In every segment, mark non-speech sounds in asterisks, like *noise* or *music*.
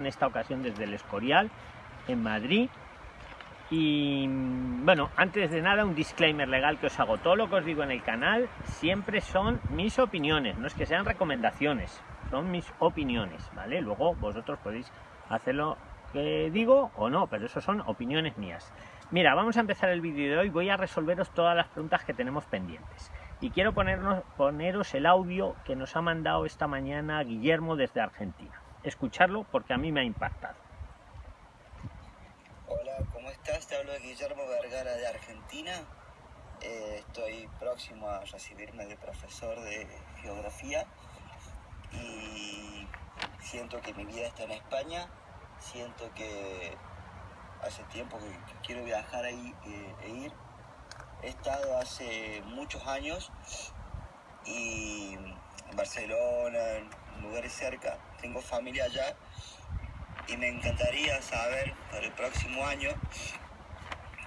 en esta ocasión desde el Escorial, en Madrid. Y bueno, antes de nada un disclaimer legal que os hago. Todo lo que os digo en el canal siempre son mis opiniones, no es que sean recomendaciones, son mis opiniones, ¿vale? Luego vosotros podéis hacer lo que digo o no, pero eso son opiniones mías. Mira, vamos a empezar el vídeo de hoy, voy a resolveros todas las preguntas que tenemos pendientes. Y quiero ponernos, poneros el audio que nos ha mandado esta mañana Guillermo desde Argentina escucharlo porque a mí me ha impactado. Hola, ¿cómo estás? Te hablo de Guillermo Vergara de Argentina. Eh, estoy próximo a recibirme de profesor de geografía y siento que mi vida está en España. Siento que hace tiempo que, quiero viajar ahí eh, e ir. He estado hace muchos años y en Barcelona, en lugares cerca, tengo familia allá y me encantaría saber para el próximo año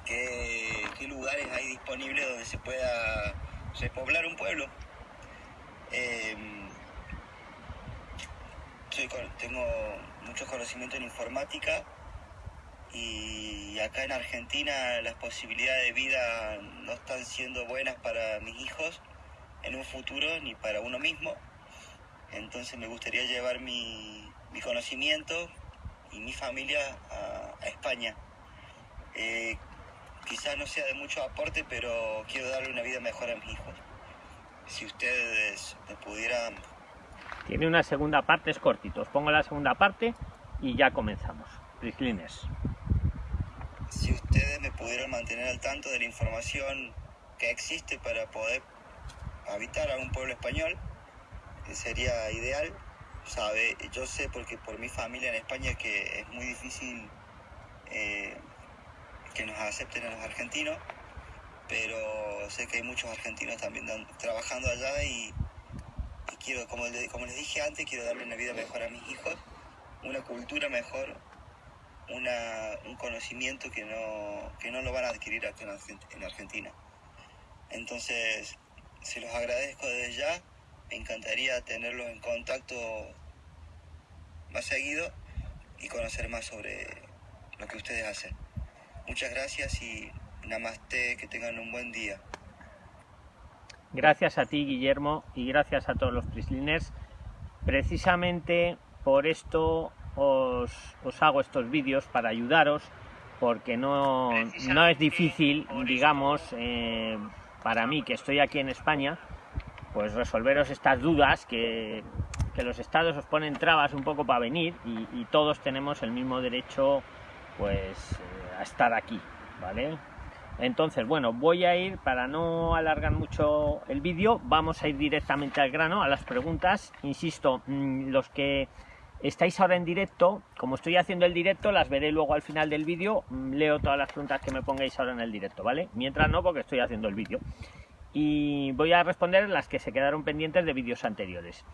qué, lugares hay disponibles donde se pueda repoblar un pueblo. Em, tengo mucho conocimiento en informática y acá en Argentina las posibilidades de vida no están siendo buenas para mis hijos en un futuro ni para uno mismo. Entonces me gustaría llevar mi, conocimiento y mi familia a, España. Eh, quizás no sea de mucho aporte, pero quiero darle una vida mejor a mis hijos. Si ustedes me pudieran... Tiene una segunda parte, es cortito. Os pongo la segunda parte y ya comenzamos. Prislines. Si ustedes me pudieran mantener al tanto de la información que existe para poder habitar a un pueblo español, sería ideal. Sabe, yo sé porque por mi familia en España que es muy difícil eh, que nos acepten a los argentinos, pero sé que hay muchos argentinos también trabajando allá y, quiero, como, les dije antes, quiero darle una vida mejor a mis hijos, una cultura mejor, una, un conocimiento que no, que no lo van a adquirir aquí en Argentina. Entonces, se los agradezco desde ya me encantaría tenerlos en contacto más seguido y conocer más sobre lo que ustedes hacen. Muchas gracias y namaste, que tengan un buen día. Gracias a ti, Guillermo, y gracias a todos los Prisliners. Precisamente por esto os, hago estos vídeos para ayudaros, porque no, no es difícil, digamos, eh, para mí que estoy aquí en España, pues resolveros estas dudas que, los estados os ponen trabas un poco para venir y, todos tenemos el mismo derecho pues eh, a estar aquí, ¿vale? Entonces, bueno, voy a ir, para no alargar mucho el vídeo, vamos a ir directamente al grano, a las preguntas. Insisto, mm, los que estáis ahora en directo, como estoy haciendo el directo, las veré luego al final del vídeo, mm, leo todas las preguntas que me pongáis ahora en el directo, ¿vale? Mientras no, porque estoy haciendo el vídeo y voy a responder las que se quedaron pendientes de vídeos anteriores.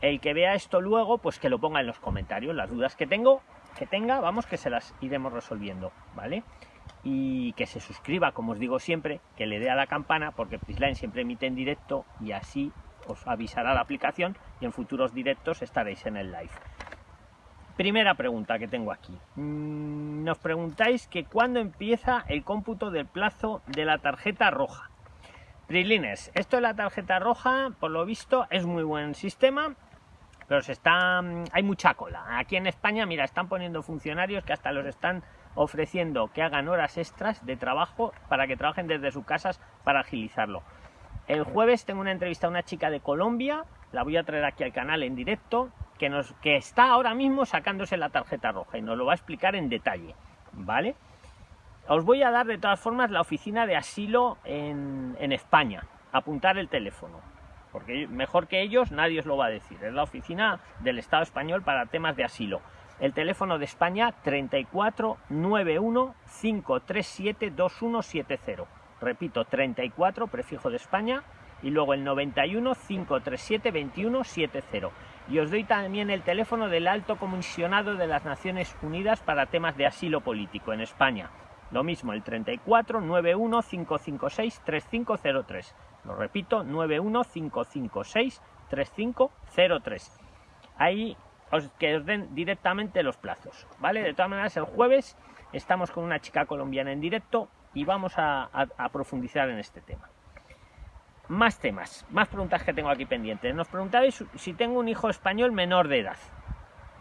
El que vea esto luego, pues que lo ponga en los comentarios, las dudas que tengo, que tenga, vamos que se las iremos resolviendo, ¿vale? Y que se suscriba, como os digo siempre, que le dé a la campana, porque Prisline siempre emite en directo y así os avisará la aplicación y en futuros directos estaréis en el live. Primera pregunta que tengo aquí. Mm, nos preguntáis que cuándo empieza el cómputo del plazo de la tarjeta roja. Prilines, esto de la tarjeta roja, por lo visto, es muy buen sistema, pero se está, mm, hay mucha cola. Aquí en España, mira, están poniendo funcionarios que hasta los están ofreciendo que hagan horas extras de trabajo para que trabajen desde sus casas para agilizarlo. El jueves tengo una entrevista a una chica de Colombia, la voy a traer aquí al canal en directo, que, nos, que está ahora mismo sacándose la tarjeta roja y nos lo va a explicar en detalle, ¿vale? Os voy a dar de todas formas la oficina de asilo en, España. Apuntar el teléfono. Porque mejor que ellos nadie os lo va a decir. Es la oficina del Estado español para temas de asilo. El teléfono de España 3491 537 2170. Repito, 34, prefijo de España, y luego el 91 537 2170. Y os doy también el teléfono del alto comisionado de las Naciones Unidas para temas de asilo político en España, lo mismo, el 34 91 556 3503. Lo repito, 91 556 3503. Ahí que os den directamente los plazos, ¿vale? De todas maneras, el jueves estamos con una chica colombiana en directo y vamos a, profundizar en este tema. Más temas, más preguntas que tengo aquí pendientes. Nos preguntabais si tengo un hijo español menor de edad.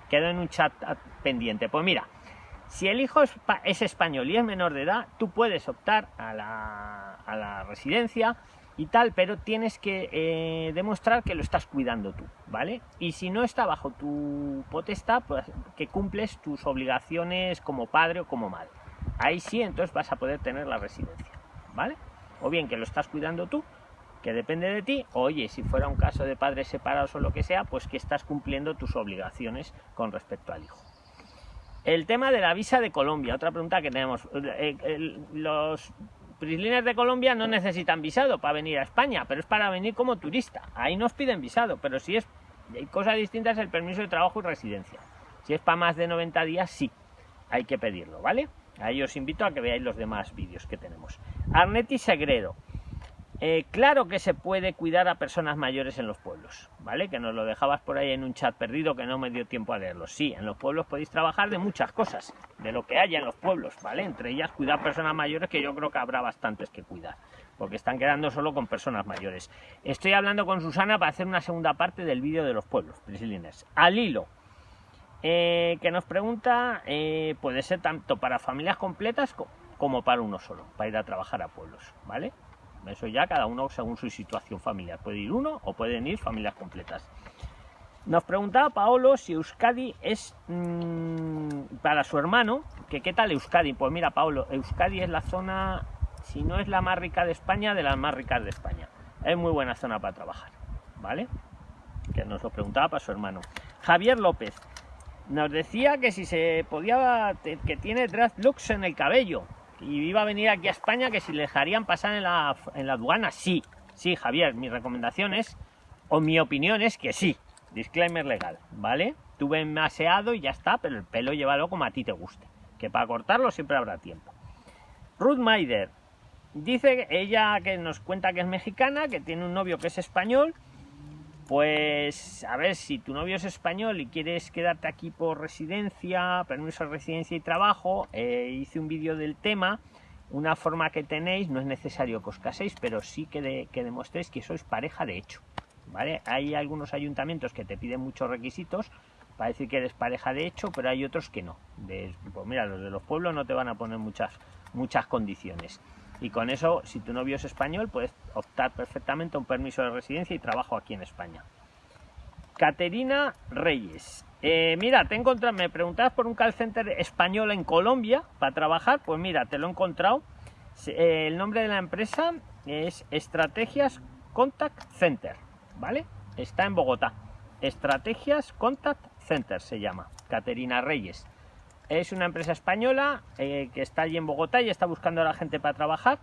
Quedó en un chat pendiente. Pues mira, si el hijo es, español y es menor de edad, tú puedes optar a la, a la residencia y tal, pero tienes que eh, demostrar que lo estás cuidando tú, ¿vale? Y si no está bajo tu potestad, pues que cumples tus obligaciones como padre o como madre. Ahí sí, entonces vas a poder tener la residencia, ¿vale? O bien que lo estás cuidando tú, que depende de ti, oye, si fuera un caso de padres separados o lo que sea, pues que estás cumpliendo tus obligaciones con respecto al hijo. El tema de la visa de Colombia, otra pregunta que tenemos. Eh, los prislines de Colombia no necesitan visado para venir a España, pero es para venir como turista. Ahí nos piden visado, pero si es hay cosas distintas el permiso de trabajo y residencia. Si es para más de 90 días, sí, hay que pedirlo, ¿vale? Ahí os invito a que veáis los demás vídeos que tenemos. Arneti Segredo. Eh, claro que se puede cuidar a personas mayores en los pueblos, ¿vale? Que nos lo dejabas por ahí en un chat perdido que no me dio tiempo a leerlo. Sí, en los pueblos podéis trabajar de muchas cosas, de lo que haya en los pueblos, ¿vale? Entre ellas cuidar personas mayores, que yo creo que habrá bastantes que cuidar, porque están quedando solo con personas mayores. Estoy hablando con Susana para hacer una segunda parte del vídeo de los pueblos, prisilines. Al hilo, eh, que nos pregunta, eh, puede ser tanto para familias completas como para uno solo, para ir a trabajar a pueblos, ¿vale? Eso ya cada uno según su situación familiar. Puede ir uno o pueden ir familias completas. Nos preguntaba Paolo si Euskadi es mm, para su hermano, que qué tal Euskadi. Pues mira, Paolo, Euskadi es la zona, si no es la más rica de España, de las más ricas de España. Es muy buena zona para trabajar, ¿vale? Que nos lo preguntaba para su hermano. Javier López nos decía que si se podía, que tiene looks en el cabello y iba a venir aquí a España que si le dejarían pasar en la, en la aduana, sí. Sí, Javier, mi recomendación es, o mi opinión es que sí. Disclaimer legal, ¿vale? Tuve maseado y ya está, pero el pelo llévalo como a ti te guste. Que para cortarlo siempre habrá tiempo. Ruth Maider dice ella que nos cuenta que es mexicana, que tiene un novio que es español. Pues a ver, si tu novio es español y quieres quedarte aquí por residencia, permiso de residencia y trabajo, eh, hice un vídeo del tema. Una forma que tenéis, no es necesario que os caséis, pero sí que, que demostréis que sois pareja de hecho. ¿vale? Hay algunos ayuntamientos que te piden muchos requisitos para decir que eres pareja de hecho, pero hay otros que no. pues mira, los de los pueblos no te van a poner muchas, muchas condiciones. Y con eso, si tu novio es español, puedes optar perfectamente a un permiso de residencia y trabajo aquí en España. Caterina Reyes. Eh, mira, te encontrado, me preguntabas por un call center español en Colombia para trabajar. Pues mira, te lo he encontrado. Eh, el nombre de la empresa es Estrategias Contact Center. ¿Vale? Está en Bogotá. Estrategias Contact Center se llama. Caterina Reyes. Es una empresa española eh, que está allí en Bogotá y está buscando a la gente para trabajar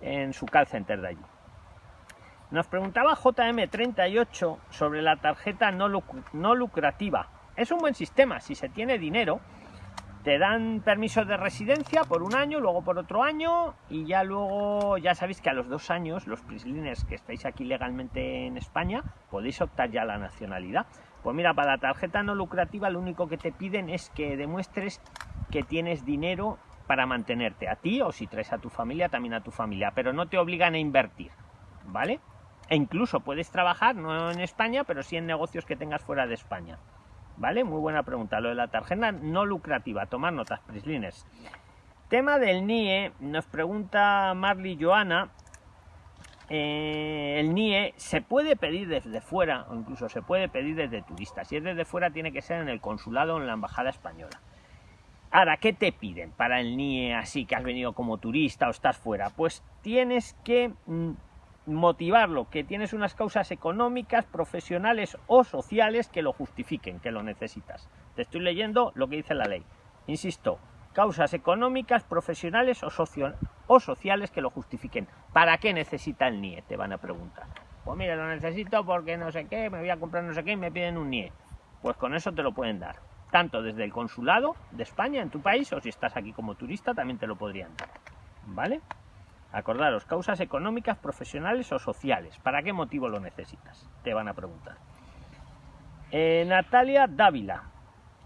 en su call center de allí. Nos preguntaba JM38 sobre la tarjeta no, no lucrativa. Es un buen sistema, si se tiene dinero, te dan permiso de residencia por un año, luego por otro año y ya luego, ya sabéis que a los dos años, los prislines que estáis aquí legalmente en España, podéis optar ya a la nacionalidad. Pues mira, para la tarjeta no lucrativa lo único que te piden es que demuestres que tienes dinero para mantenerte a ti o si traes a tu familia, también a tu familia, pero no te obligan a invertir, ¿vale? E incluso puedes trabajar, no en España, pero sí en negocios que tengas fuera de España. ¿Vale? Muy buena pregunta. Lo de la tarjeta no lucrativa. Tomar notas, Prislines. Tema del NIE. Nos pregunta Marley Joana eh, el NIE se puede pedir desde fuera o incluso se puede pedir desde turista. Si es desde fuera tiene que ser en el consulado o en la embajada española. Ahora, ¿qué te piden para el NIE así que has venido como turista o estás fuera? Pues tienes que mm, motivarlo, que tienes unas causas económicas, profesionales o sociales que lo justifiquen, que lo necesitas. Te estoy leyendo lo que dice la ley. Insisto, causas económicas, profesionales o, o sociales que lo justifiquen. ¿Para qué necesita el NIE? Te van a preguntar. Pues mira, lo necesito porque no sé qué, me voy a comprar no sé qué y me piden un NIE. Pues con eso te lo pueden dar. Tanto desde el consulado de España en tu país o si estás aquí como turista también te lo podrían dar. ¿Vale? Acordaros, causas económicas, profesionales o sociales. ¿Para qué motivo lo necesitas? Te van a preguntar. Eh, Natalia Dávila.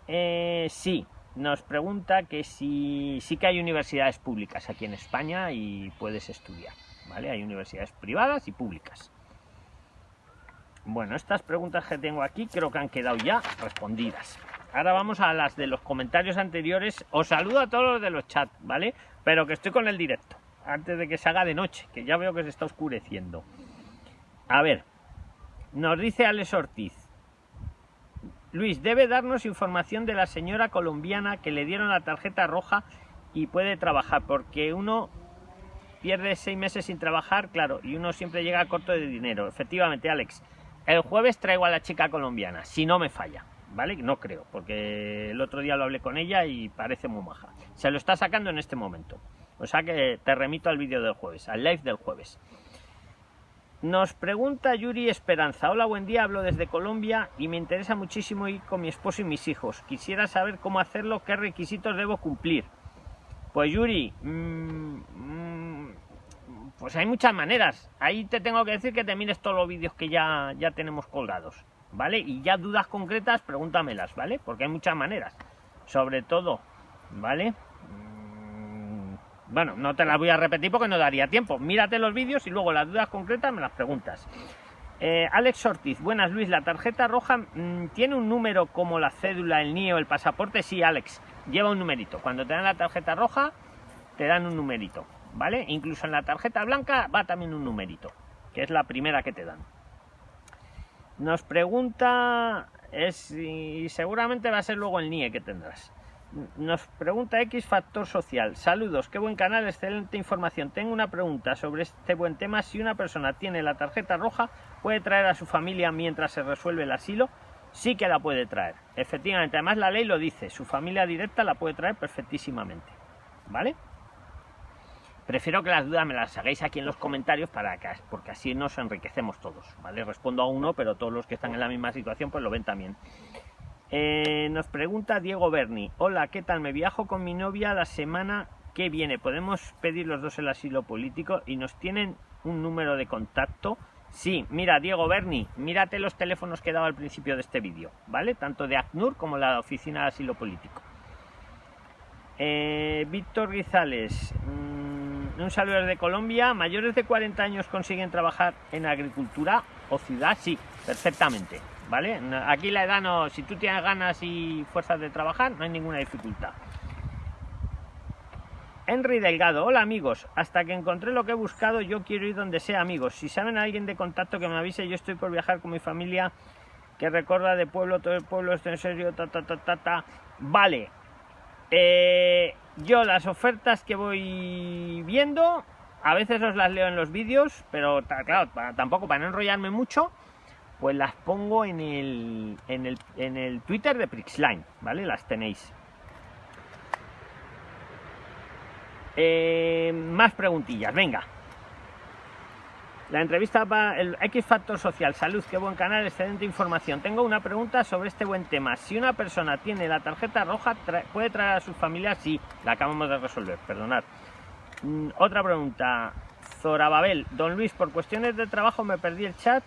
Eh, sí, nos pregunta que si sí que hay universidades públicas aquí en España y puedes estudiar. ¿Vale? Hay universidades privadas y públicas. Bueno, estas preguntas que tengo aquí creo que han quedado ya respondidas. Ahora vamos a las de los comentarios anteriores. Os saludo a todos los de los chats, ¿vale? Pero que estoy con el directo, antes de que se haga de noche, que ya veo que se está oscureciendo. A ver, nos dice Alex Ortiz. Luis, debe darnos información de la señora colombiana que le dieron la tarjeta roja y puede trabajar, porque uno pierde seis meses sin trabajar, claro, y uno siempre llega corto de dinero. Efectivamente, Alex, el jueves traigo a la chica colombiana, si no me falla, ¿vale? No creo, porque el otro día lo hablé con ella y parece muy maja. Se lo está sacando en este momento. O sea que te remito al vídeo del jueves, al live del jueves. Nos pregunta Yuri Esperanza. Hola, buen día, hablo desde Colombia y me interesa muchísimo ir con mi esposo y mis hijos. Quisiera saber cómo hacerlo, qué requisitos debo cumplir. Pues Yuri, mmm, pues hay muchas maneras. Ahí te tengo que decir que te mires todos los vídeos que ya, ya tenemos colgados, ¿vale? Y ya dudas concretas, pregúntamelas, ¿vale? Porque hay muchas maneras. Sobre todo, ¿vale? Mm, bueno, no te las voy a repetir porque no daría tiempo. Mírate los vídeos y luego las dudas concretas me las preguntas. Eh, Alex Ortiz, buenas Luis, la tarjeta roja mmm, tiene un número como la cédula, el NIE o el pasaporte. Sí, Alex, lleva un numerito. Cuando te dan la tarjeta roja, te dan un numerito. ¿vale? Incluso en la tarjeta blanca va también un numerito, que es la primera que te dan. Nos pregunta, es, y seguramente va a ser luego el NIE que tendrás. Nos pregunta X Factor Social. Saludos, qué buen canal, excelente información. Tengo una pregunta sobre este buen tema. Si una persona tiene la tarjeta roja, ¿puede traer a su familia mientras se resuelve el asilo? Sí que la puede traer. Efectivamente, además la ley lo dice. Su familia directa la puede traer perfectísimamente. ¿Vale? Prefiero que las dudas me las hagáis aquí en los comentarios para que, porque así nos enriquecemos todos, ¿vale? Respondo a uno, pero todos los que están en la misma situación pues lo ven también. Eh, nos pregunta Diego Berni, hola, ¿qué tal? Me viajo con mi novia la semana que viene. ¿Podemos pedir los dos el asilo político y nos tienen un número de contacto? Sí, mira, Diego Berni, mírate los teléfonos que he dado al principio de este vídeo, ¿vale? Tanto de ACNUR como la Oficina de Asilo Político. Eh, Víctor Guizales, mmm, un saludo desde Colombia. ¿Mayores de 40 años consiguen trabajar en agricultura o ciudad? Sí, perfectamente. ¿Vale? Aquí la edad no, si tú tienes ganas y fuerzas de trabajar, no hay ninguna dificultad. Henry Delgado, hola amigos, hasta que encontré lo que he buscado, yo quiero ir donde sea amigos. Si saben a alguien de contacto que me avise, yo estoy por viajar con mi familia que recorda de pueblo, todo el pueblo, esto en serio, ta ta ta ta ta. Vale, eh, yo las ofertas que voy viendo, a veces os las leo en los vídeos, pero claro, tampoco para no enrollarme mucho, pues las pongo en el, en el, en el Twitter de Prixline, ¿vale? Las tenéis. Eh, más preguntillas, venga. La entrevista para el X Factor Social. Salud, qué buen canal, excelente información. Tengo una pregunta sobre este buen tema. Si una persona tiene la tarjeta roja, ¿puede traer a sus familias? Sí, la acabamos de resolver, perdonad. Mm, otra pregunta. Zora Babel. Don Luis, por cuestiones de trabajo me perdí el chat.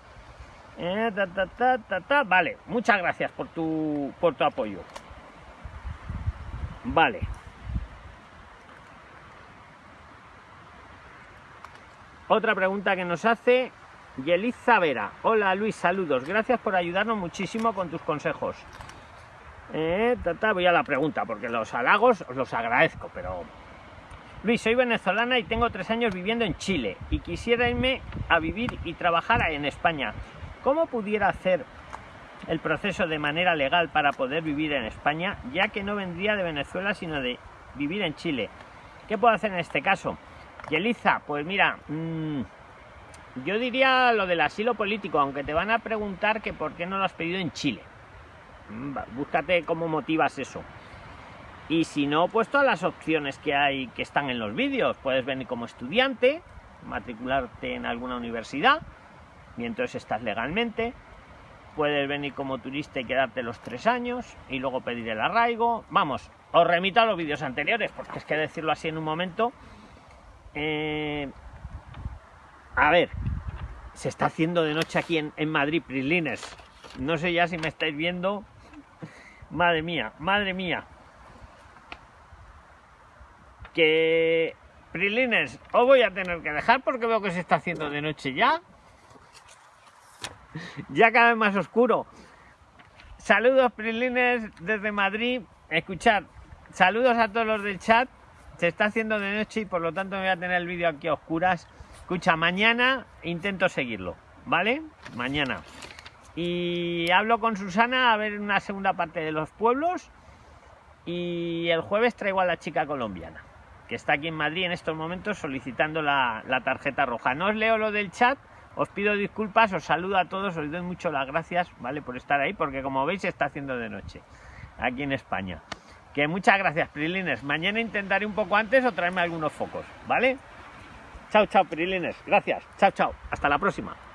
Eh, ta, ta, ta. Vale, muchas gracias por tu, por tu apoyo. Vale. Otra pregunta que nos hace Yeliza Vera. Hola Luis, saludos. Gracias por ayudarnos muchísimo con tus consejos. Eh, voy a la pregunta, porque los halagos os los agradezco, pero... Luis, soy venezolana y tengo tres años viviendo en Chile y quisiera irme a vivir y trabajar en España. ¿Cómo pudiera hacer el proceso de manera legal para poder vivir en España, ya que no vendría de Venezuela, sino de vivir en Chile? ¿Qué puedo hacer en este caso? Yeliza, pues mira, mmm, yo diría lo del asilo político, aunque te van a preguntar que por qué no lo has pedido en Chile. Mm, búscate cómo motivas eso. Y si no, pues todas las opciones que hay que están en los vídeos. Puedes venir como estudiante, matricularte en alguna universidad, entonces estás legalmente. Puedes venir como turista y quedarte los tres años y luego pedir el arraigo. Vamos, os remito a los vídeos anteriores, porque es que decirlo así en un momento eh, a ver, se está haciendo de noche aquí en, en Madrid, Prislines. No sé ya si me estáis viendo. Madre mía, madre mía. Que Prilines, os voy a tener que dejar porque veo que se está haciendo de noche ya. *laughs* Ya cada vez más oscuro. Saludos Prilines desde Madrid. Escuchad, saludos a todos los del chat. Se está haciendo de noche y por lo tanto me voy a tener el vídeo aquí a oscuras. Escucha, mañana intento seguirlo, ¿vale? Mañana. Y hablo con Susana a ver una segunda parte de los pueblos. Y el jueves traigo a la chica colombiana, que está aquí en Madrid en estos momentos solicitando la, la tarjeta roja. No os leo lo del chat, os pido disculpas, os saludo a todos, os doy mucho las gracias, ¿vale? Por estar ahí, porque como veis está haciendo de noche aquí en España. Que muchas gracias, Prilines. Mañana intentaré un poco antes o traerme algunos focos, ¿vale? Chao, chao, Prilines. Gracias. Chao, chao. Hasta la próxima.